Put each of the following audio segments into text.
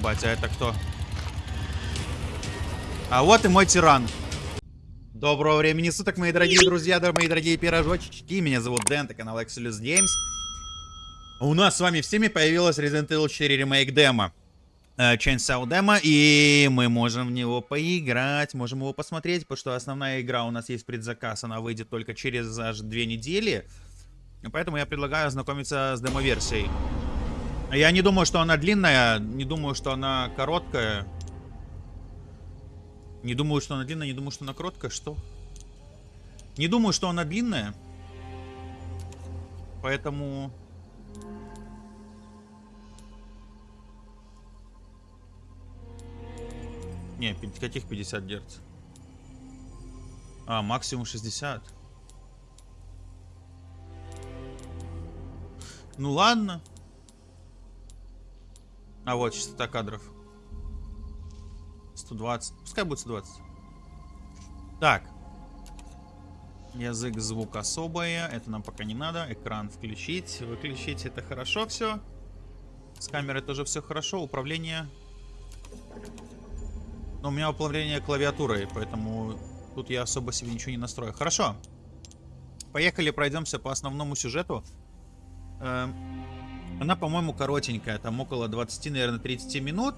Ебать, а это кто? А вот и мой тиран. Доброго времени суток, мои дорогие друзья, мои дорогие пирожочки. Меня зовут Дэн, это канал Exodus Games. У нас с вами всеми появилась Resident Evil 4 Remake демо. Э, Chainsaw демо, и мы можем в него поиграть, можем его посмотреть, потому что основная игра у нас есть предзаказ, она выйдет только через аж две недели. Поэтому я предлагаю ознакомиться с демо-версией. Я не думаю, что она длинная, не думаю, что она короткая. Не думаю, что она длинная, не думаю, что она короткая. Что? Не думаю, что она длинная. Поэтому... Не, каких 50 Гц? А, максимум 60. Ну ладно. А вот частота кадров. 120. Пускай будет 120. Так. Язык, звук особое. Это нам пока не надо. Экран включить, выключить. Это хорошо все. С камерой тоже все хорошо. Управление. Но у меня управление клавиатурой, поэтому тут я особо себе ничего не настрою. Хорошо. Поехали, пройдемся по основному сюжету. Эм, она, по-моему, коротенькая. Там около 20, наверное, 30 минут.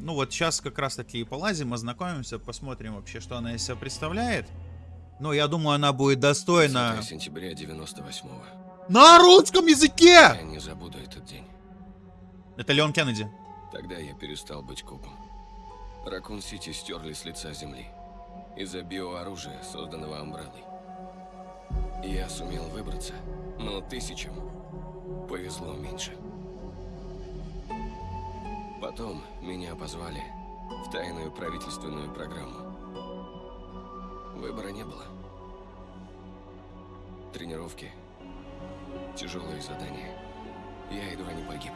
Ну вот сейчас как раз таки и полазим, ознакомимся, посмотрим вообще, что она из себя представляет. Но я думаю, она будет достойна... сентября 98-го. На русском языке! Я не забуду этот день. Это Леон Кеннеди. Тогда я перестал быть копом. Ракун-Сити стерли с лица земли. Из-за биооружия, созданного Амбреллой. Я сумел выбраться, но тысячам повезло меньше. Потом меня позвали в тайную правительственную программу. Выбора не было. Тренировки, тяжелые задания. Я едва не погиб.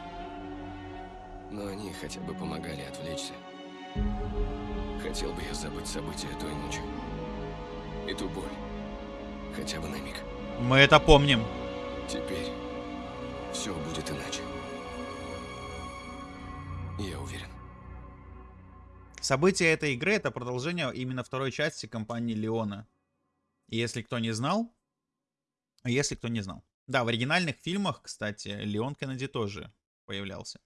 Но они хотя бы помогали отвлечься. Хотел бы я забыть события той ночи. И ту боль. Хотя бы на миг. Мы это помним. Теперь все будет иначе. Я уверен. События этой игры это продолжение именно второй части компании Леона. Если кто не знал, если кто не знал. Да, в оригинальных фильмах, кстати, Леон Кеннеди тоже появлялся.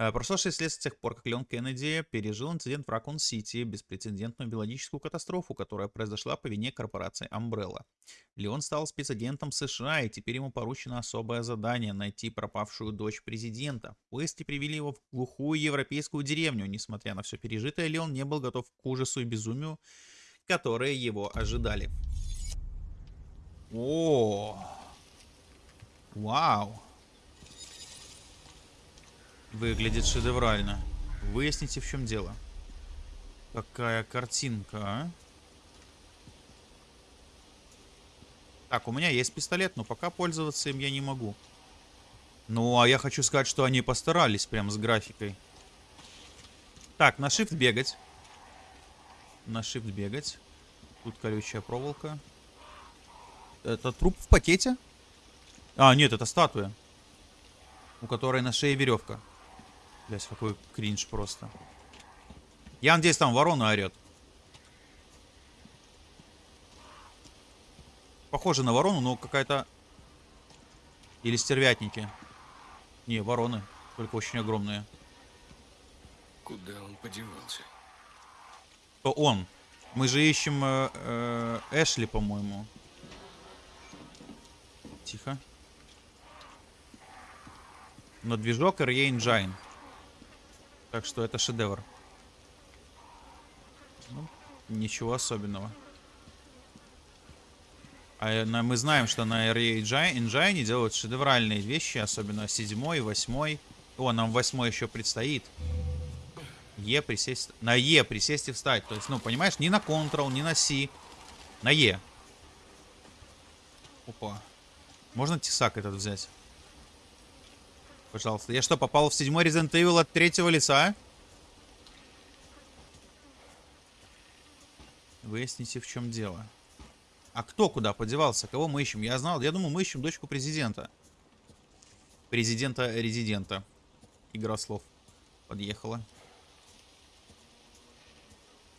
Э, прошло 6 лет с тех пор, как Леон Кеннеди пережил инцидент в Ракун-Сити, беспрецедентную биологическую катастрофу, которая произошла по вине корпорации Umbrella. Леон стал спецагентом США, и теперь ему поручено особое задание — найти пропавшую дочь президента. Поиски привели его в глухую европейскую деревню. Несмотря на все пережитое, Леон не был готов к ужасу и безумию, которые его ожидали. О, вау. Выглядит шедеврально. Выясните, в чем дело. Какая картинка, а? Так, у меня есть пистолет, но пока пользоваться им я не могу. Ну, а я хочу сказать, что они постарались прям с графикой. Так, на shift бегать. На shift бегать. Тут колючая проволока. Это труп в пакете? А, нет, это статуя. У которой на шее веревка. Блять, какой кринж просто. Я надеюсь, там ворона орет. Похоже на ворону, но какая-то... Или стервятники. Не, вороны. Только очень огромные. Куда он подевался? То он. Мы же ищем э, э, Эшли, по-моему. Тихо. Но движок RE Engine. Так что это шедевр. Ну, ничего особенного. А мы знаем, что на RE Engine делают шедевральные вещи, особенно седьмой, восьмой. О, нам восьмой еще предстоит. Е присесть... На Е присесть и встать. То есть, ну, понимаешь, не на Ctrl, не на C. На Е. Опа. Можно тесак этот взять? Пожалуйста. Я что, попал в седьмой Resident Evil от третьего лица? Выясните, в чем дело. А кто куда подевался? Кого мы ищем? Я знал. Я думаю, мы ищем дочку президента. Президента-резидента. Игра слов. подъехала.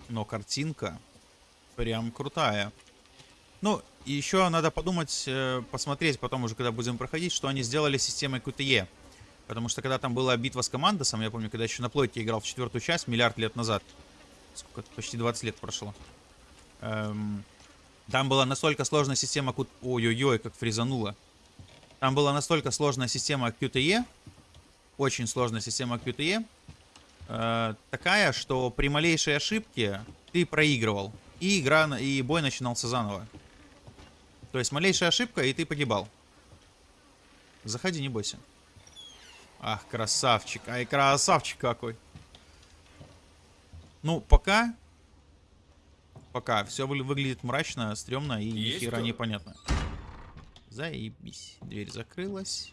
Но картинка прям крутая. Ну, еще надо подумать, э, посмотреть потом уже, когда будем проходить, что они сделали с системой QTE. Потому что когда там была битва с командосом, я помню, когда еще на плойке играл в четвертую часть, миллиард лет назад. Сколько? Почти 20 лет прошло. Эм, там была настолько сложная система... Ой-ой-ой, как фризануло. Там была настолько сложная система QTE. Очень сложная система QTE. Э, такая, что при малейшей ошибке ты проигрывал. И игра, и бой начинался заново. То есть малейшая ошибка, и ты погибал. Заходи, не бойся. Ах, красавчик. Ай, красавчик какой. Ну, пока... Пока все выглядит мрачно, стрёмно и ни хера непонятно. Заебись. Дверь закрылась.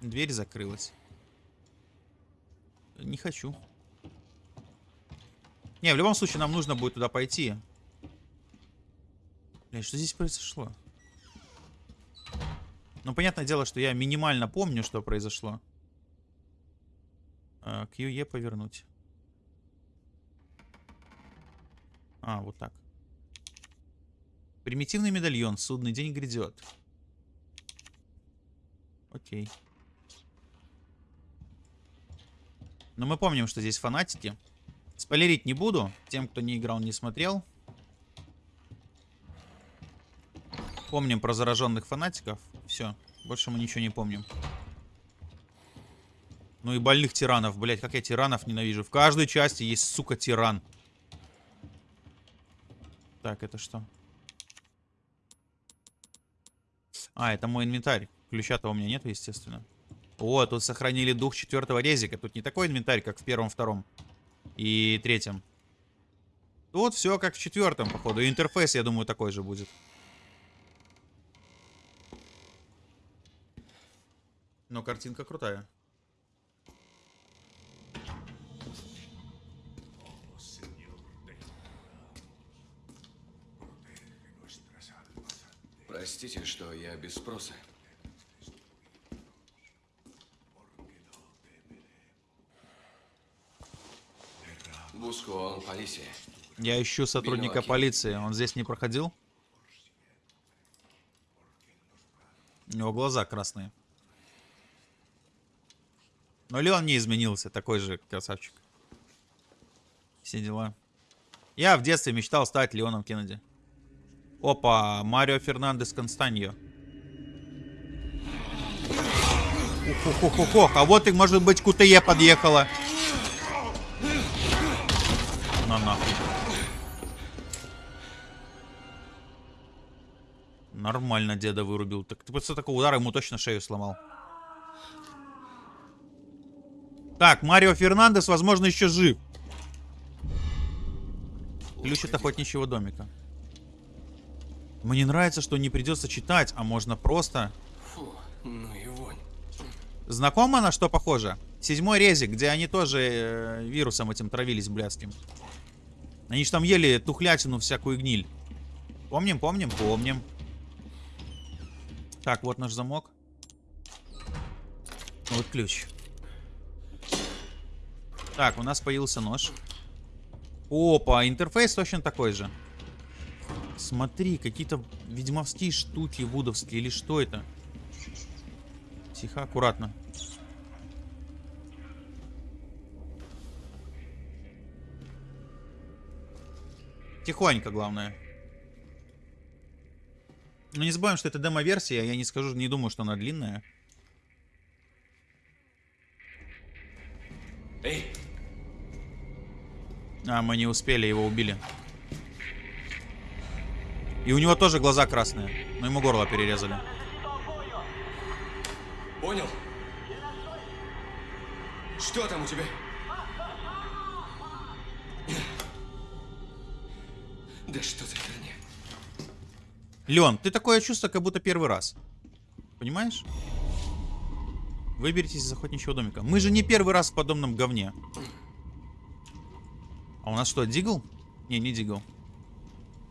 Дверь закрылась. Не хочу. Не, в любом случае нам нужно будет туда пойти. Блин, что здесь произошло? Ну, понятное дело, что я минимально помню, что произошло. А, QE повернуть. А, вот так. Примитивный медальон. Судный день грядет. Окей. Но мы помним, что здесь фанатики. Спойлерить не буду. Тем, кто не играл, не смотрел. Помним про зараженных фанатиков. Все. Больше мы ничего не помним. Ну и больных тиранов. Блять, как я тиранов ненавижу. В каждой части есть, сука, тиран. Так, это что? А, это мой инвентарь. Ключа-то у меня нет, естественно. О, тут сохранили дух четвертого резика. Тут не такой инвентарь, как в первом, втором и третьем. Тут все как в четвертом, походу. интерфейс, я думаю, такой же будет. Но картинка крутая. Простите, что я без спроса. Я ищу сотрудника полиции. Он здесь не проходил? У него глаза красные. Но Леон не изменился, такой же красавчик. Все дела. Я в детстве мечтал стать Леоном Кеннеди. Опа, Марио Фернандес Констаньо. Ух, ух, ух, ух, а вот и, может быть, КТЕ подъехала. На нахуй. Нормально деда вырубил. Так ты после такого удара ему точно шею сломал. Так, Марио Фернандес, возможно, еще жив. Ключ от охотничьего домика. Мне нравится, что не придется читать, а можно просто... Фу, ну и вонь. Знакомо на что похоже? Седьмой резик, где они тоже э, вирусом этим травились блядским. Они же там ели тухлятину, всякую гниль. Помним, помним, помним. Так, вот наш замок. Вот ключ. Так, у нас появился нож. Опа, интерфейс точно такой же. Смотри, какие-то ведьмовские штуки вудовские. Или что это? Тихо, аккуратно. Тихонько, главное. Но не забываем, что это демо-версия. Я не скажу, не думаю, что она длинная. А, мы не успели, его убили. И у него тоже глаза красные. Но ему горло перерезали. понял? Что там у тебя? Да что за херня? Леон, ты такое чувство, как будто первый раз. Понимаешь? Выберитесь из охотничьего домика. Мы же не первый раз в подобном говне. А у нас что, дигл? Не, не дигл.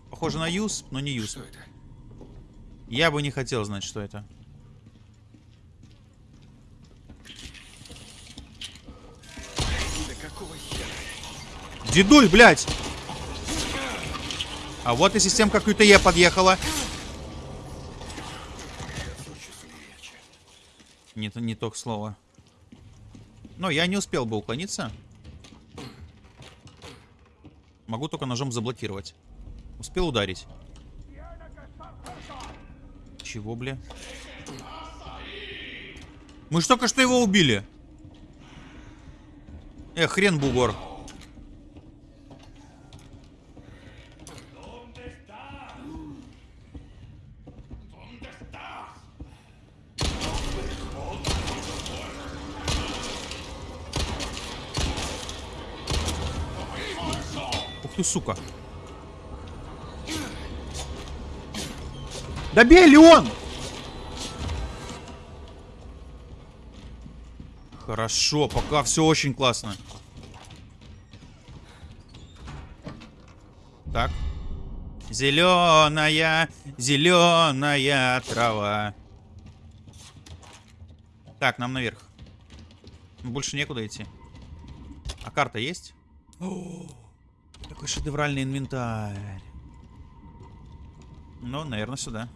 Похоже на юз, но не юз. Я бы не хотел знать, что это. Дедуль, блядь! А вот и системка QTE подъехала. Нет, не то слово. Но я не успел бы уклониться. Могу только ножом заблокировать. Успел ударить. Чего, бля? Мы ж только что его убили. Э, хрен бугор. Ты, сука. Да бей, Леон! Хорошо, пока все очень классно. Так. Зеленая, зеленая трава. Так, нам наверх. Больше некуда идти. А карта есть? Шедевральный инвентарь. Ну, наверное, сюда.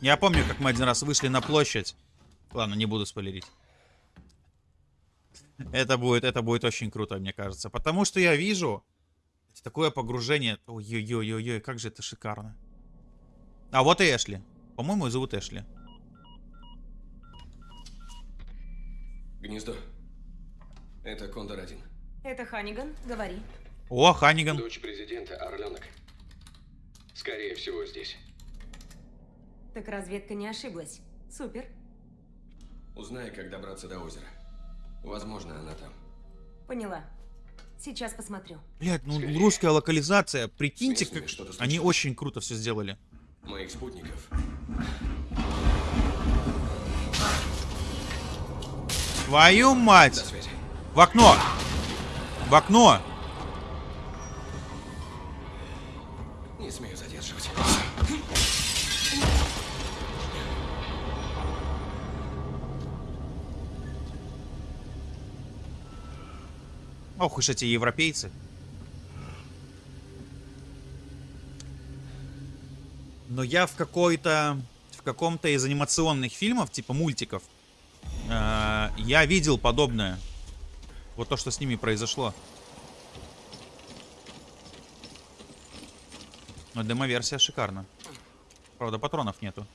Я помню, как мы один раз вышли на площадь. Ладно, не буду спойлерить. Это будет, это будет очень круто, мне кажется. Потому что я вижу такое погружение. Ой-ой-ой-ой, как же это шикарно. А вот и Эшли. По-моему, зовут Эшли. Гнездо. Это Кондор-1. Это Ханиган, говори. О, Ханиган. Дочь президента, Орленок. Скорее всего, здесь. Так разведка не ошиблась. Супер. Узнай, как добраться до озера. Возможно, она там. Поняла. Сейчас посмотрю. Блять, ну Скорее. русская локализация. Прикиньте, как они очень круто все сделали. Моих спутников. Твою мать! В окно! В окно! Не смею задерживать. Ох уж эти европейцы. Но я в какой-то... В каком-то из анимационных фильмов, типа мультиков, э, я видел подобное. Вот то, что с ними произошло. Но демо-версия шикарна. Правда, патронов нету.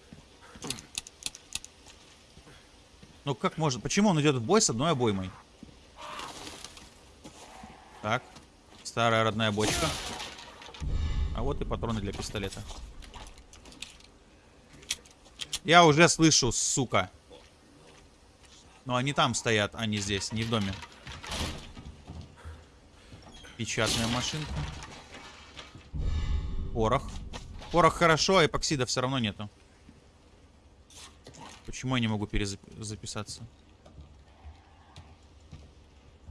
Ну как может... Почему он идет в бой с одной обоймой? Так. Старая родная бочка. А вот и патроны для пистолета. Я уже слышу, сука. Но они там стоят, а не здесь, не в доме. Печатная машинка. Порох. Порох хорошо, а эпоксида все равно нету. Почему я не могу перезаписаться?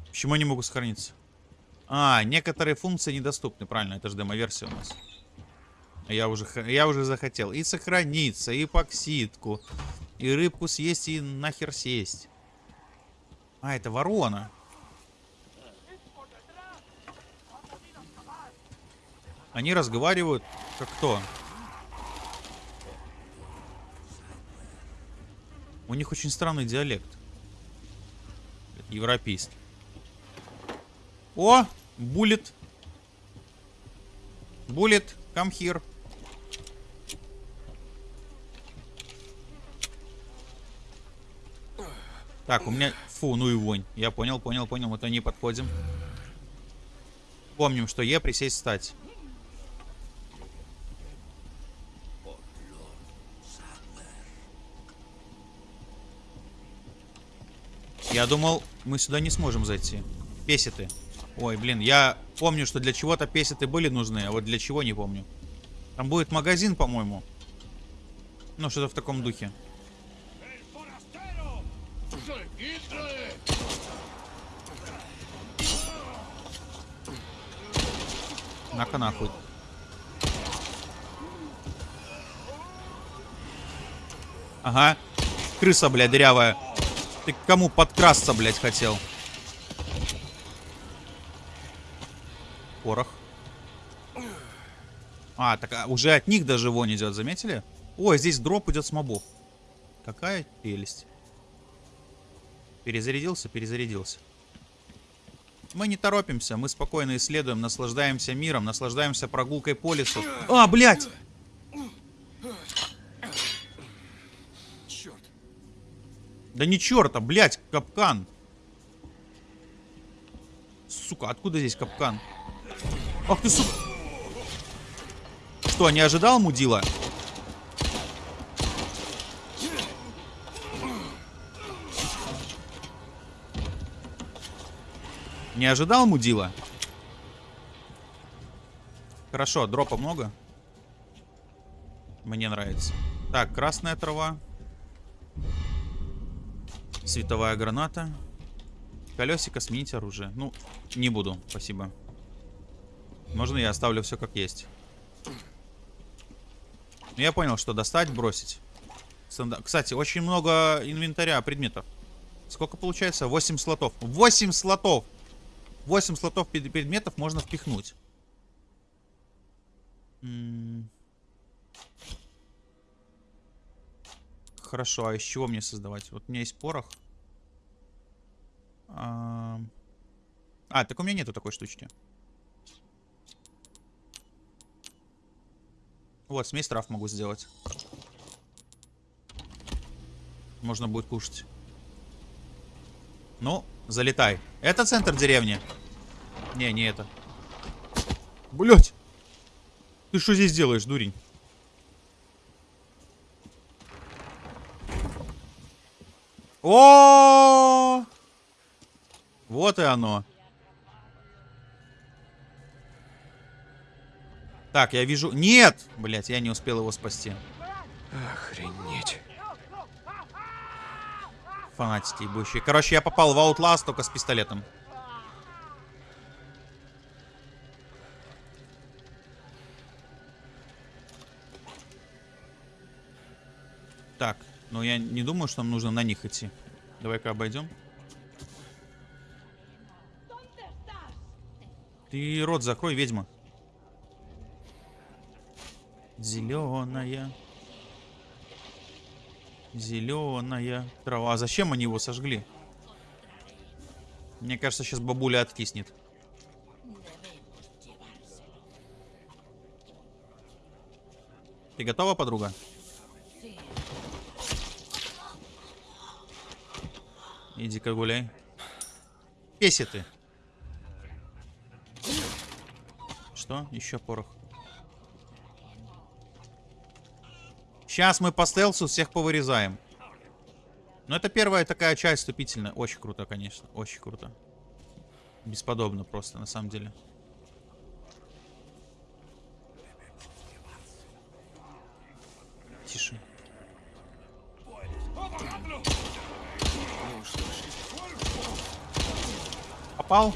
Почему я не могу сохраниться? А, некоторые функции недоступны, правильно, это же демо-версия у нас. А Я уже, я уже захотел и сохраниться, и эпоксидку, и рыбку съесть, и нахер сесть. А, это ворона. Они разговаривают, как кто? У них очень странный диалект. Европейский. О. Буллет, come here. Так, у меня... Фу, ну и вонь. Я понял, понял, понял. Вот они подходим. Помним, что Е присесть встать. Я думал, мы сюда не сможем зайти. Песеты. Ой, блин, я помню, что для чего-то песеты были нужны, а вот для чего не помню. Там будет магазин, по-моему. Ну, что-то в таком духе. На-ка нахуй. Ага. Крыса, блядь, дырявая. Ты к кому подкрасться, блядь, хотел? Порох. А, так а, уже от них даже вон идет, заметили? Ой, здесь дроп идет с мобов. Какая прелесть. Перезарядился, перезарядился. Мы не торопимся, мы спокойно исследуем, наслаждаемся миром, наслаждаемся прогулкой по лесу. А, блядь! Да не черта, блядь, капкан. Сука, откуда здесь капкан? Ах ты, сука. Что, не ожидал, мудила? Не ожидал, мудила? Хорошо, дропа много. Мне нравится. Так, красная трава. Световая граната. Колесико, сменить оружие. Ну, не буду, спасибо. Можно я оставлю все как есть. Ну, я понял, что достать, бросить. Станда- Кстати, очень много инвентаря, предметов. Сколько получается? 8 слотов. 8 слотов! 8 слотов предметов можно впихнуть. Хорошо, а из чего мне создавать? Вот у меня есть порох. А, так у меня нету такой штучки. Вот, смесь трав могу сделать. Можно будет кушать. Ну, залетай. Это центр деревни? Не, не это. Блять! Ты что здесь делаешь, дурень? О! Вот и оно. Так, я вижу... Нет! Блять, я не успел его спасти. Охренеть. Фанатики ебущие. Короче, я попал в Outlast только с пистолетом. Так, ну я не думаю, что нам нужно на них идти. Давай-ка обойдем. Ты рот закрой, ведьма. Зеленая. Зеленая трава. А зачем они его сожгли? Мне кажется, сейчас бабуля откиснет. Ты готова, подруга? Иди-ка гуляй. Песи ты. Что? Еще порох. Сейчас мы по стелсу всех повырезаем. Но это первая такая часть вступительная. Очень круто, конечно. Очень круто. Бесподобно просто, на самом деле. Тише. Попал?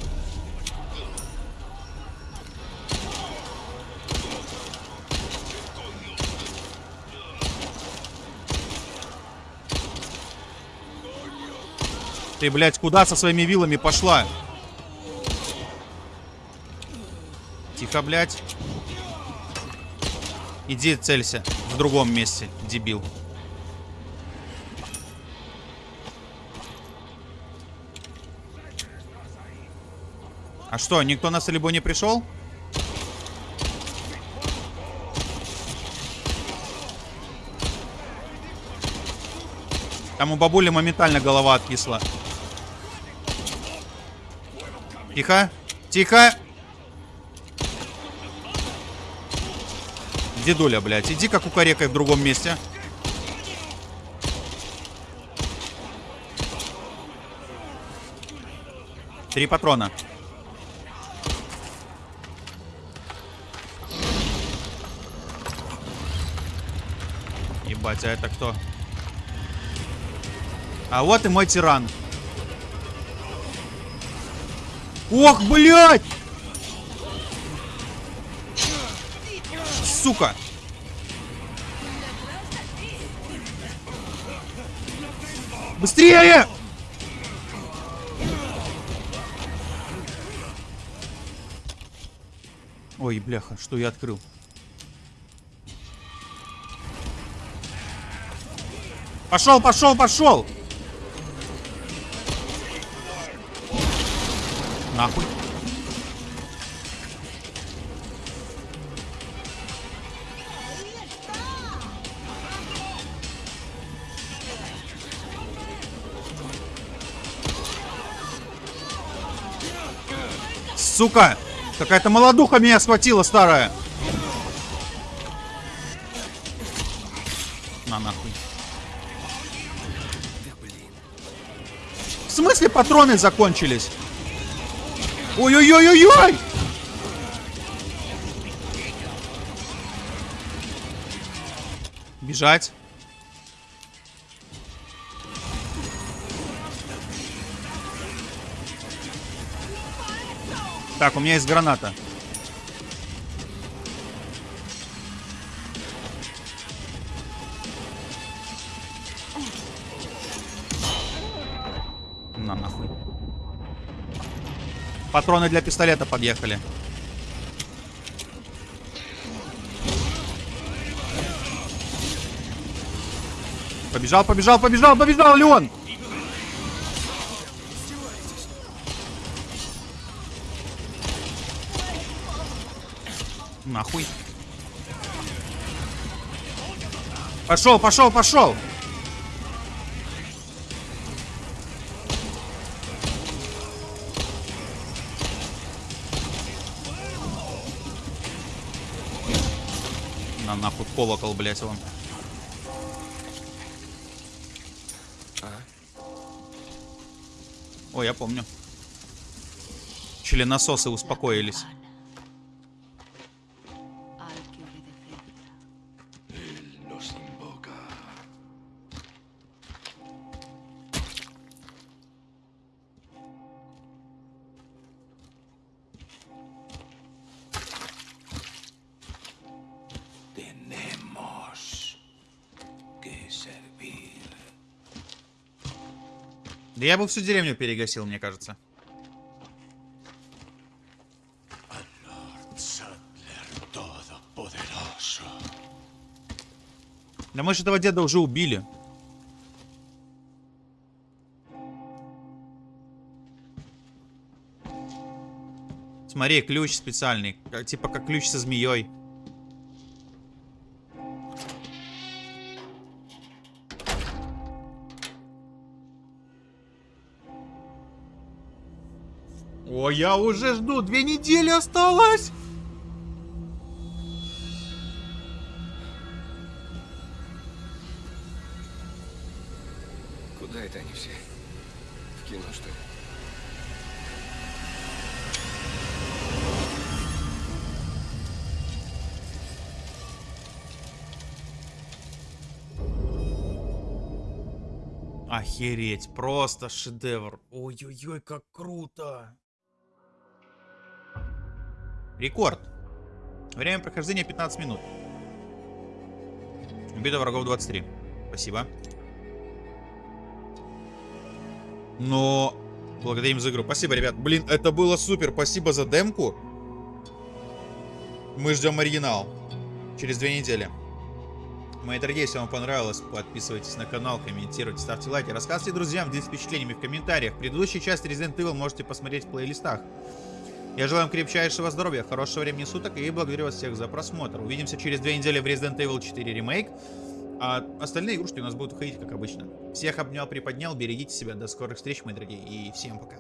Ты, блядь, куда со своими вилами пошла? Тихо, блядь. Иди целься в другом месте, дебил. А что, никто на солибо не пришел? Там у бабули моментально голова откисла. Тихо. Тихо. Дедуля, блядь, иди как кукарекай в другом месте. Три патрона. Ебать, а это кто? А вот и мой тиран. Ох, блядь! Сука! Быстрее! Ой, бляха, что я открыл? Пошел, пошел, пошел! Нахуй. Сука! Какая-то молодуха меня схватила, старая. Смысле патроны закончились? Ой-ой-ой-ой-ой! Бежать. Так, у меня есть граната. На нахуй. Патроны для пистолета подъехали. Побежал, побежал, побежал, побежал, Леон! Нахуй. Пошел, пошел, пошел! Колокол, блять, вон. Ой, я помню. Членососы успокоились. Да я бы всю деревню перегасил, мне кажется. Да мы же этого деда уже убили. Смотри, ключ специальный. Типа как ключ со змеей. Я уже жду. Две недели осталось. Куда это они все? В кино, что ли? Охереть, просто шедевр. Ой-ой-ой, как круто. Рекорд. Время прохождения 15 минут. Убито врагов 23. Спасибо. Но благодарим за игру. Спасибо, ребят. Блин, это было супер. Спасибо за демку. Мы ждем оригинал. Через две недели. Мои дорогие, если вам понравилось, подписывайтесь на канал, комментируйте, ставьте лайки, рассказывайте друзьям, делитесь впечатлениями в комментариях. Предыдущую часть Resident Evil можете посмотреть в плейлистах. Я желаю вам крепчайшего здоровья, хорошего времени суток и благодарю вас всех за просмотр. Увидимся через две недели в Resident Evil 4 ремейк. А остальные игрушки у нас будут выходить, как обычно. Всех обнял, приподнял, берегите себя, до скорых встреч, мои дорогие, и всем пока.